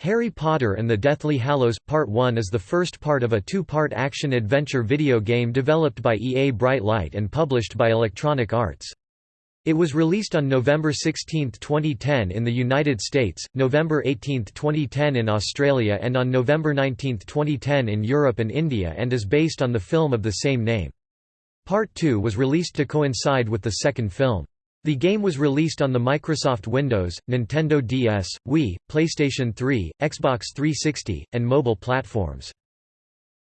Harry Potter and the Deathly Hallows Part 1 is the first part of a two-part action-adventure video game developed by EA Bright Light and published by Electronic Arts. It was released on November 16, 2010 in the United States, November 18, 2010 in Australia and on November 19, 2010 in Europe and India and is based on the film of the same name. Part 2 was released to coincide with the second film. The game was released on the Microsoft Windows, Nintendo DS, Wii, PlayStation 3, Xbox 360, and mobile platforms.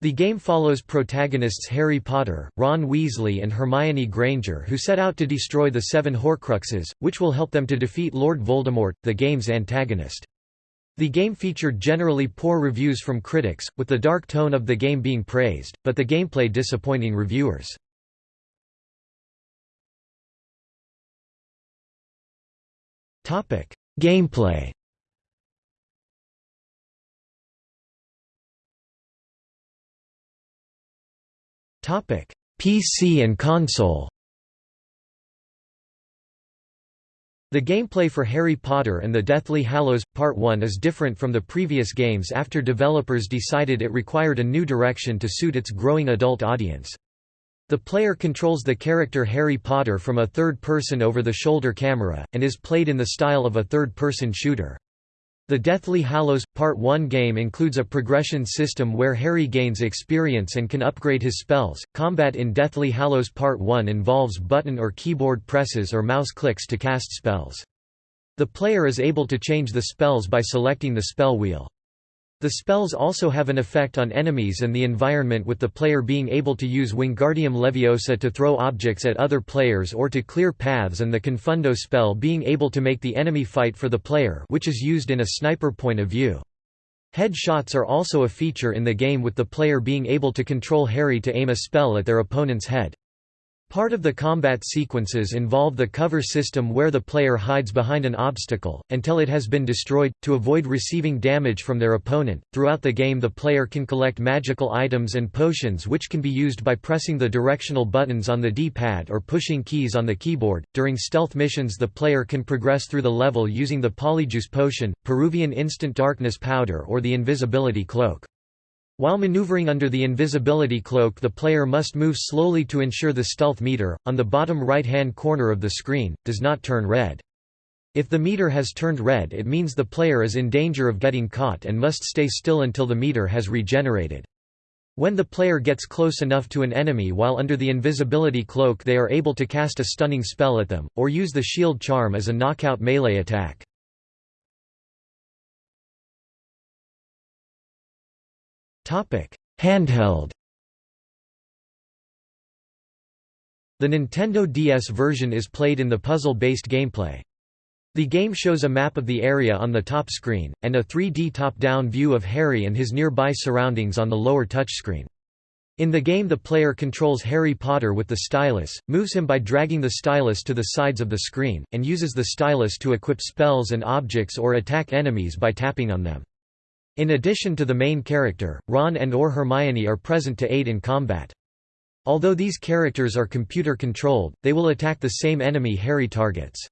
The game follows protagonists Harry Potter, Ron Weasley and Hermione Granger who set out to destroy the Seven Horcruxes, which will help them to defeat Lord Voldemort, the game's antagonist. The game featured generally poor reviews from critics, with the dark tone of the game being praised, but the gameplay disappointing reviewers. Topic: Gameplay. Topic: PC and console. The gameplay for Harry Potter and the Deathly Hallows Part 1 is different from the previous games after developers decided it required a new direction to suit its growing adult audience. The player controls the character Harry Potter from a third-person over-the-shoulder camera, and is played in the style of a third-person shooter. The Deathly Hallows Part 1 game includes a progression system where Harry gains experience and can upgrade his spells. Combat in Deathly Hallows Part 1 involves button or keyboard presses or mouse clicks to cast spells. The player is able to change the spells by selecting the spell wheel. The spells also have an effect on enemies and the environment with the player being able to use Wingardium Leviosa to throw objects at other players or to clear paths and the Confundo spell being able to make the enemy fight for the player which is used in a sniper point of view. Head shots are also a feature in the game with the player being able to control Harry to aim a spell at their opponent's head. Part of the combat sequences involve the cover system where the player hides behind an obstacle, until it has been destroyed, to avoid receiving damage from their opponent. Throughout the game, the player can collect magical items and potions which can be used by pressing the directional buttons on the D pad or pushing keys on the keyboard. During stealth missions, the player can progress through the level using the Polyjuice potion, Peruvian instant darkness powder, or the invisibility cloak. While maneuvering under the invisibility cloak the player must move slowly to ensure the stealth meter, on the bottom right-hand corner of the screen, does not turn red. If the meter has turned red it means the player is in danger of getting caught and must stay still until the meter has regenerated. When the player gets close enough to an enemy while under the invisibility cloak they are able to cast a stunning spell at them, or use the shield charm as a knockout melee attack. Handheld. The Nintendo DS version is played in the puzzle-based gameplay. The game shows a map of the area on the top screen, and a 3D top-down view of Harry and his nearby surroundings on the lower touchscreen. In the game the player controls Harry Potter with the stylus, moves him by dragging the stylus to the sides of the screen, and uses the stylus to equip spells and objects or attack enemies by tapping on them. In addition to the main character, Ron and or Hermione are present to aid in combat. Although these characters are computer-controlled, they will attack the same enemy Harry targets.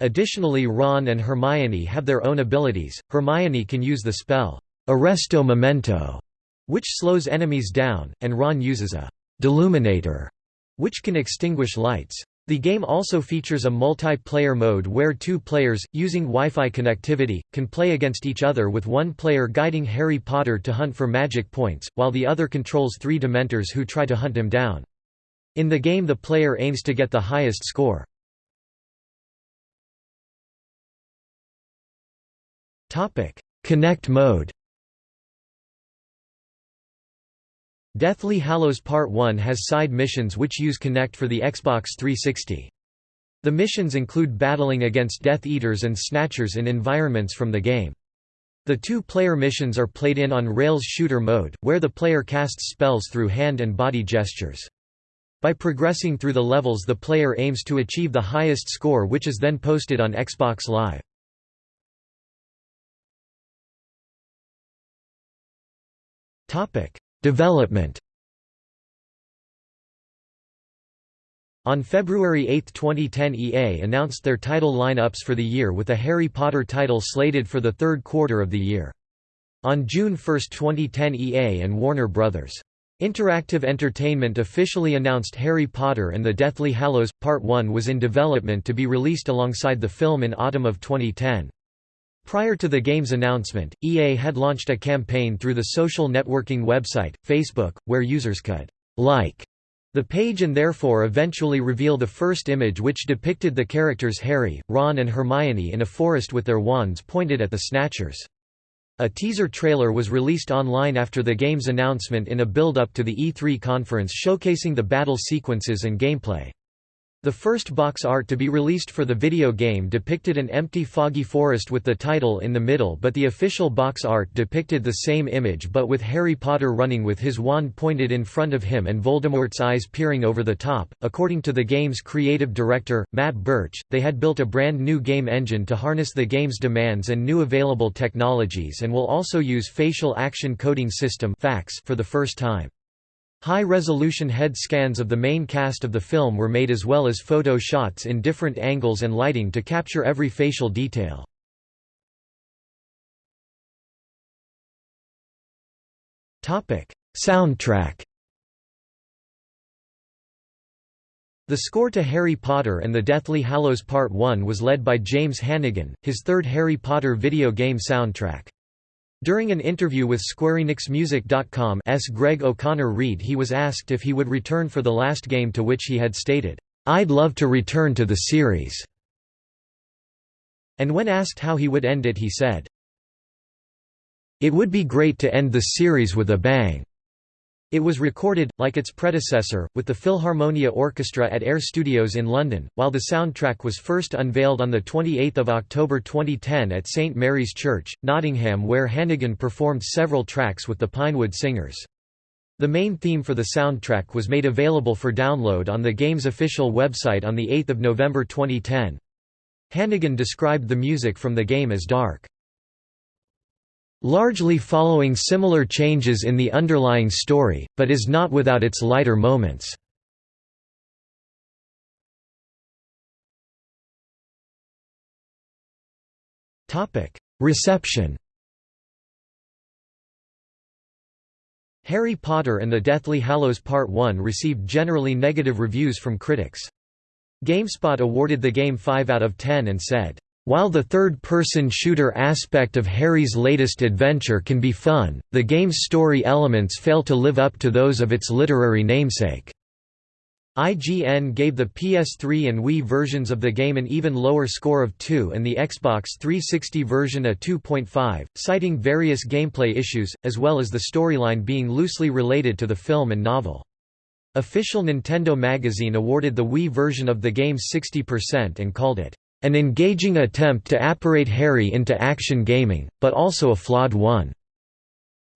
Additionally Ron and Hermione have their own abilities, Hermione can use the spell, Arresto Momentum, which slows enemies down, and Ron uses a Deluminator, which can extinguish lights. The game also features a multiplayer mode where two players, using Wi-Fi connectivity, can play against each other with one player guiding Harry Potter to hunt for magic points, while the other controls three Dementors who try to hunt him down. In the game the player aims to get the highest score. Kinect mode Deathly Hallows Part 1 has side missions which use Kinect for the Xbox 360. The missions include battling against Death Eaters and Snatchers in environments from the game. The two-player missions are played in on Rails shooter mode, where the player casts spells through hand and body gestures. By progressing through the levels the player aims to achieve the highest score which is then posted on Xbox Live. Topic: Development On February 8, 2010 EA announced their title lineups for the year with a Harry Potter title slated for the third quarter of the year. On June 1, 2010 EA and Warner Bros. Interactive Entertainment officially announced Harry Potter and the Deathly Hallows Part 1 was in development to be released alongside the film in autumn of 2010. Prior to the game's announcement, EA had launched a campaign through the social networking website, Facebook, where users could like the page and therefore eventually reveal the first image which depicted the characters Harry, Ron and Hermione in a forest with their wands pointed at the Snatchers. A teaser trailer was released online after the game's announcement in a build-up to the E3 conference showcasing the battle sequences and gameplay. The first box art to be released for the video game depicted an empty foggy forest with the title in the middle but the official box art depicted the same image but with Harry Potter running with his wand pointed in front of him and Voldemort's eyes peering over the top. According to the game's creative director, Matt Birch, they had built a brand new game engine to harness the game's demands and new available technologies and will also use facial action coding system for the first time. High-resolution head scans of the main cast of the film were made as well as photo shots in different angles and lighting to capture every facial detail. Soundtrack The score to Harry Potter and the Deathly Hallows Part 1 was led by James Hannigan, his third Harry Potter video game soundtrack. During an interview with SquareEnixMusic.com's Greg O'Connor-Reed he was asked if he would return for the last game to which he had stated, "'I'd love to return to the series'". And when asked how he would end it he said, "'It would be great to end the series with a bang'". It was recorded, like its predecessor, with the Philharmonia Orchestra at Air Studios in London, while the soundtrack was first unveiled on 28 October 2010 at St Mary's Church, Nottingham where Hannigan performed several tracks with the Pinewood Singers. The main theme for the soundtrack was made available for download on the game's official website on 8 November 2010. Hannigan described the music from the game as dark largely following similar changes in the underlying story, but is not without its lighter moments. Reception Harry Potter and the Deathly Hallows Part 1 received generally negative reviews from critics. GameSpot awarded the game 5 out of 10 and said, while the third-person shooter aspect of Harry's latest adventure can be fun, the game's story elements fail to live up to those of its literary namesake. IGN gave the PS3 and Wii versions of the game an even lower score of 2 and the Xbox 360 version a 2.5, citing various gameplay issues, as well as the storyline being loosely related to the film and novel. Official Nintendo magazine awarded the Wii version of the game 60% and called it an engaging attempt to apparate Harry into action gaming, but also a flawed one.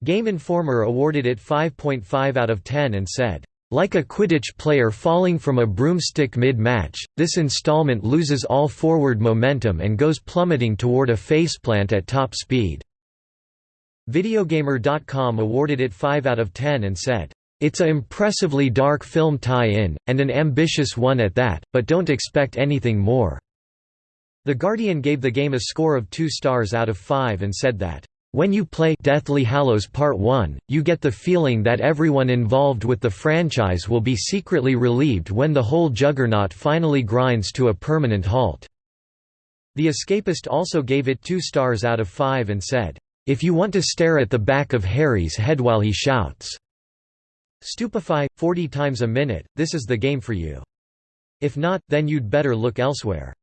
Game Informer awarded it 5.5 out of 10 and said, like a Quidditch player falling from a broomstick mid-match, this installment loses all forward momentum and goes plummeting toward a faceplant at top speed." Videogamer.com awarded it 5 out of 10 and said, "...it's a impressively dark film tie-in, and an ambitious one at that, but don't expect anything more." The Guardian gave the game a score of 2 stars out of 5 and said that, "...when you play Deathly Hallows Part 1, you get the feeling that everyone involved with the franchise will be secretly relieved when the whole juggernaut finally grinds to a permanent halt." The Escapist also gave it 2 stars out of 5 and said, "...if you want to stare at the back of Harry's head while he shouts." Stupefy, 40 times a minute, this is the game for you. If not, then you'd better look elsewhere.